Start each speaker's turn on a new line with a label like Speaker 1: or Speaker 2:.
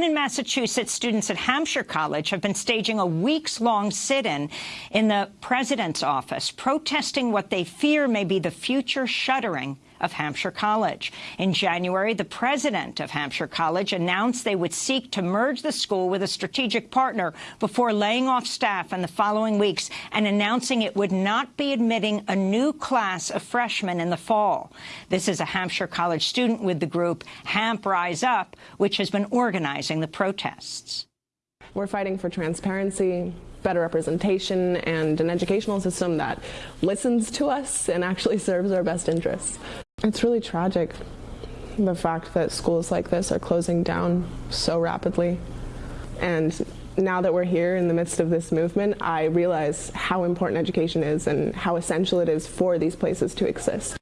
Speaker 1: And in Massachusetts, students at Hampshire College have been staging a weeks-long sit-in in the president's office, protesting what they fear may be the future shuttering of Hampshire College. In January, the president of Hampshire College announced they would seek to merge the school with a strategic partner before laying off staff in the following weeks and announcing it would not be admitting a new class of freshmen in the fall. This is a Hampshire College student with the group Hamp Rise Up, which has been organizing the protests.
Speaker 2: We're fighting for transparency, better representation, and an educational system that listens to us and actually serves our best interests. It's really tragic, the fact that schools like this are closing down so rapidly. And now that we're here in the midst of this movement, I realize how important education is and how essential it is for these places to exist.